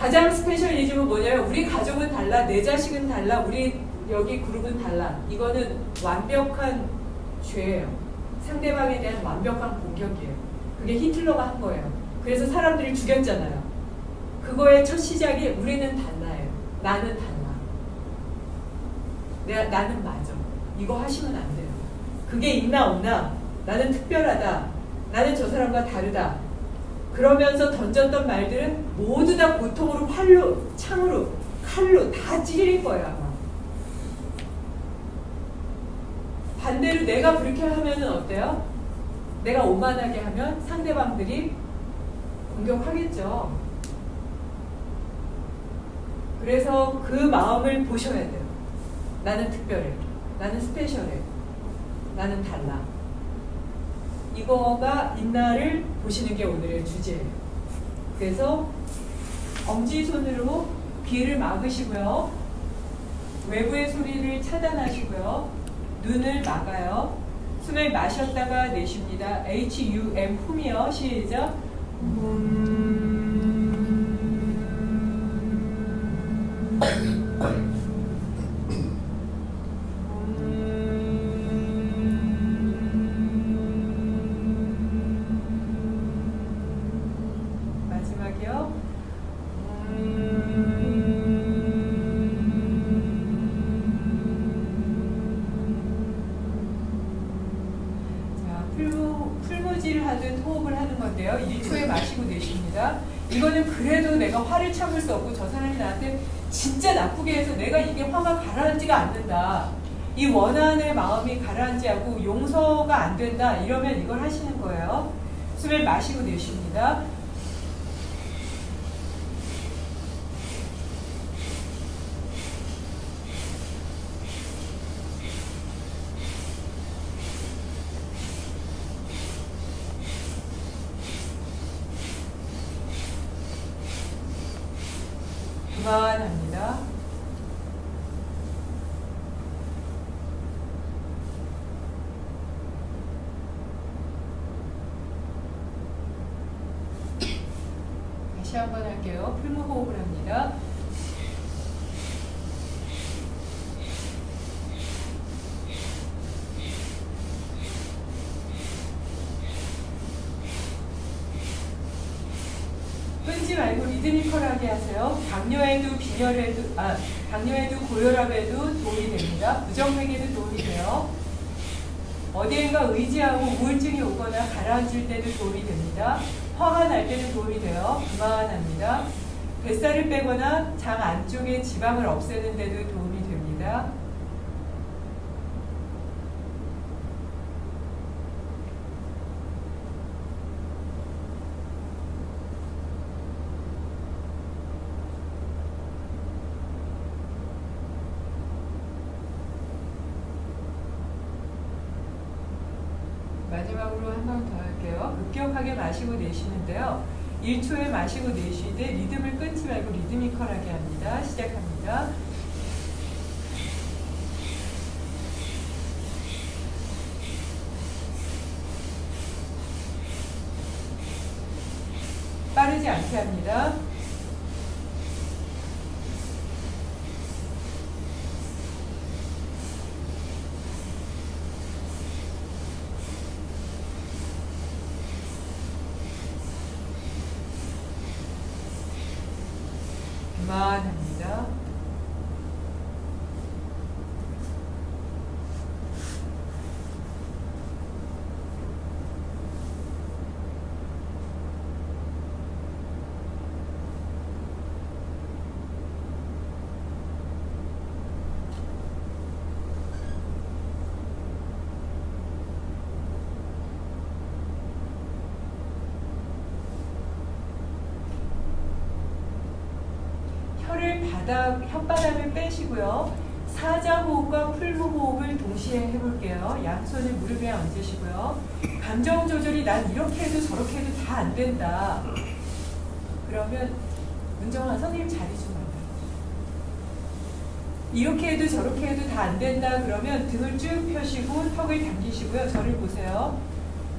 가장 스페셜리즘은 뭐냐면 우리 가족은 달라, 내 자식은 달라, 우리 여기 그룹은 달라. 이거는 완벽한 죄예요. 상대방에 대한 완벽한 공격이에요. 그게 히틀러가 한 거예요. 그래서 사람들을 죽였잖아요. 그거의 첫 시작이 우리는 달라요. 나는 달라. 내가 나는 맞아. 이거 하시면 안 돼요. 그게 있나 없나? 나는 특별하다. 나는 저 사람과 다르다. 그러면서 던졌던 말들은 모두 다 고통으로 활로, 창으로, 칼로 다 거예요, 아마. 반대로 내가 그렇게 하면은 어때요? 내가 오만하게 하면 상대방들이 공격하겠죠. 그래서 그 마음을 보셔야 돼요. 나는 특별해. 나는 스페셜해. 나는 달라. 이거가 있나를 보시는 게 오늘의 주제예요. 그래서 엄지손으로 귀를 막으시고요. 외부의 소리를 차단하시고요. 눈을 막아요. 숨을 마셨다가 내쉽니다. H-U-M 훔이요. 시작. 마 내가 화를 참을 수 없고 저 사람이 나한테 진짜 나쁘게 해서 내가 이게 화가 가라앉지가 않는다. 이 원한의 마음이 가라앉지 않고 용서가 안 된다. 이러면 이걸 하시는 거예요. 숨을 마시고 내쉽니다. 다시 한번 할게요. 풀무 호흡을 합니다. 끊지 말고 리드미컬하게 하세요. 당뇨에도 빈혈에도 아 당뇨에도 고혈압에도 도움이 됩니다. 부정맥에도 도움이 돼요. 어디엔가 의지하고 우울증이 오거나 가라앉을 때도 도움이 됩니다. 화가 날 때도 도움이 돼요. 그만합니다. 뱃살을 빼거나 장 안쪽에 지방을 없애는 데도 도움이 됩니다. 마지막으로 한번 더 할게요. 급격하게 마시고 내쉬는데요. 1초에 마시고 내쉬되 리듬을 끊지 말고 리드미컬하게 합니다. 시작합니다. 빠르지 않게 합니다. God. 바닥, 혓바닥을 빼시고요. 사자호흡과 풀무호흡을 동시에 해볼게요. 양손을 무릎 위에 얹으시고요. 감정 조절이 난 이렇게 해도 저렇게 해도 다 안 된다. 그러면 문정아 선생님 자리 좀 와요. 이렇게 해도 저렇게 해도 다 안 된다 그러면 등을 쭉 펴시고 턱을 당기시고요. 저를 보세요.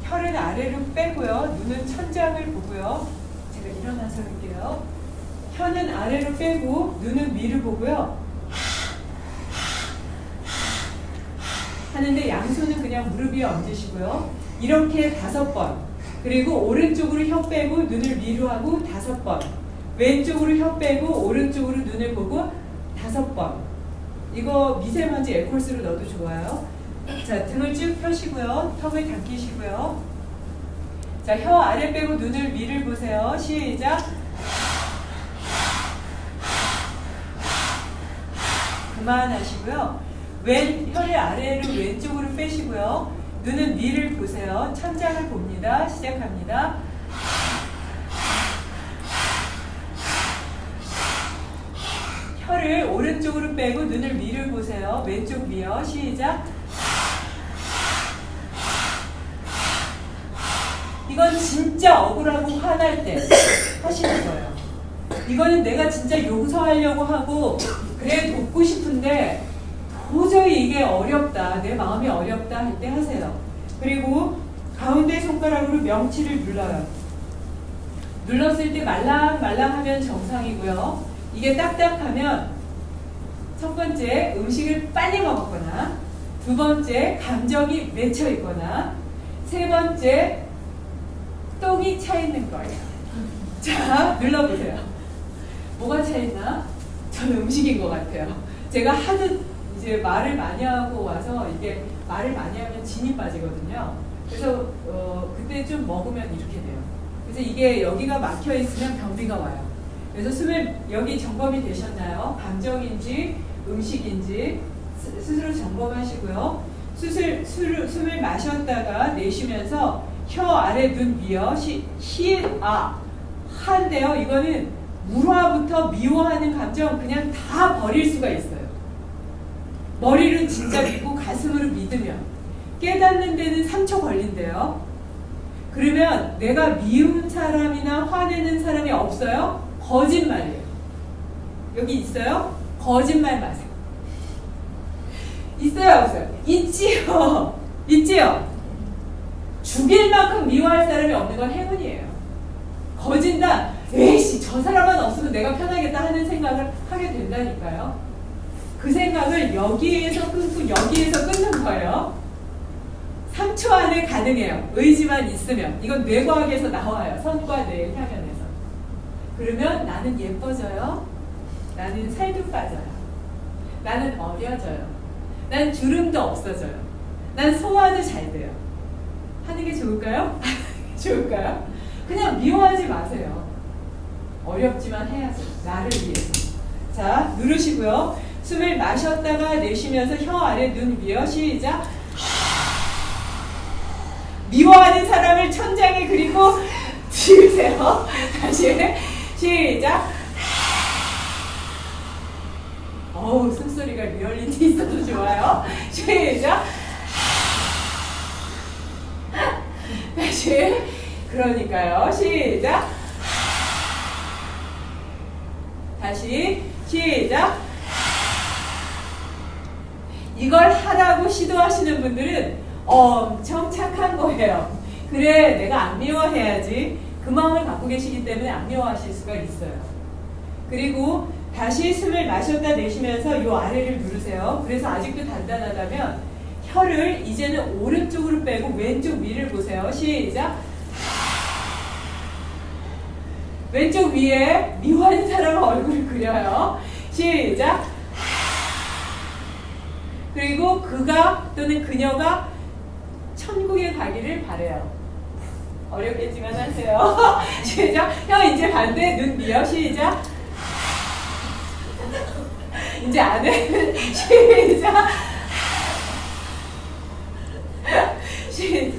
혀를 아래로 빼고요. 눈은 천장을 보고요. 제가 일어나서 할게요. 혀는 아래로 빼고 눈은 위를 보고요. 하는데 양손은 그냥 무릎 위에 얹으시고요. 이렇게 다섯 번. 그리고 오른쪽으로 혀 빼고 눈을 위로 하고 다섯 번. 왼쪽으로 혀 빼고 오른쪽으로 눈을 보고 다섯 번. 이거 미세먼지 에콜스로 넣어도 좋아요. 자, 등을 쭉 펴시고요. 턱을 당기시고요. 자, 혀 아래 빼고 눈을 위를 보세요. 시작. 그만하시고요. 왼 혀를 아래로 왼쪽으로 빼시고요. 눈은 위를 보세요. 천장을 봅니다. 시작합니다. 혀를 오른쪽으로 빼고 눈을 위를 보세요. 왼쪽 위요. 시작. 이건 진짜 억울하고 화날 때 하시는 거예요. 이거는 내가 진짜 용서하려고 하고 그래 돕고 싶은데 도저히 이게 어렵다. 내 마음이 어렵다 할 때 하세요. 그리고 가운데 손가락으로 명치를 눌러요. 눌렀을 때 말랑말랑하면 정상이고요. 이게 딱딱하면 첫 번째 음식을 빨리 먹었거나 두 번째 감정이 맺혀 있거나 세 번째 똥이 차 있는 거예요. 자, 눌러보세요. 뭐가 차 있나? 저는 음식인 것 같아요. 제가 하도 이제 말을 많이 하고 와서 이게 말을 많이 하면 진이 빠지거든요. 그래서 어, 그때 좀 먹으면 이렇게 돼요. 그래서 이게 여기가 막혀 있으면 변비가 와요. 그래서 숨을 여기 점검이 되셨나요? 감정인지 음식인지 스- 스스로 점검하시고요. 수술, 술, 숨을 마셨다가 내쉬면서 혀 아래 눈 위요 시, 시, 아, 한데요. 이거는 물화부터 미워하는 감정 그냥 다 버릴 수가 있어요. 머리는 진짜 믿고 가슴으로 믿으면 깨닫는 데는 3초 걸린대요. 그러면 내가 미운 사람이나 화내는 사람이 없어요? 거짓말이에요. 여기 있어요? 거짓말 마세요. 있어요, 없어요? 있지요. 있지요. 죽일 만큼 미워할 사람이 없는 건 행운이에요. 거진다. 저 사람만 없으면 내가 편하겠다 하는 생각을 하게 된다니까요. 그 생각을 여기에서 끊고 여기에서 끊는 거예요. 3초 안에 가능해요. 의지만 있으면. 이건 뇌과학에서 나와요. 선과 뇌 향연에서. 그러면 나는 예뻐져요. 나는 살도 빠져요. 나는 어려져요. 난 주름도 없어져요. 난 소화도 잘 돼요. 하는 게 좋을까요? 좋을까요? 그냥 미워하지 마세요. 어렵지만 해야죠. 나를 위해서. 자, 누르시고요. 숨을 마셨다가 내쉬면서 혀 아래 눈 위어 시작. 미워하는 사람을 천장에 그리고 지으세요. 다시 시작. 어우 숨소리가 리얼리티 있어도 좋아요. 시작. 다시 그러니까요. 시작. 다시 시작. 이걸 하라고 시도하시는 분들은 엄청 착한 거예요. 그래, 내가 안 미워해야지. 그 마음을 갖고 계시기 때문에 안 미워하실 수가 있어요. 그리고 다시 숨을 마셨다 내쉬면서 이 아래를 누르세요. 그래서 아직도 단단하다면 혀를 이제는 오른쪽으로 빼고 왼쪽 위를 보세요. 시작. 왼쪽 위에 미워하는 사람 얼굴을 그려요. 시작. 그리고 그가 또는 그녀가 천국에 가기를 바래요. 어렵겠지만 하세요. 시작. 혀 이제 반대 눈 미어 시작. 이제 안 해. 시작. 시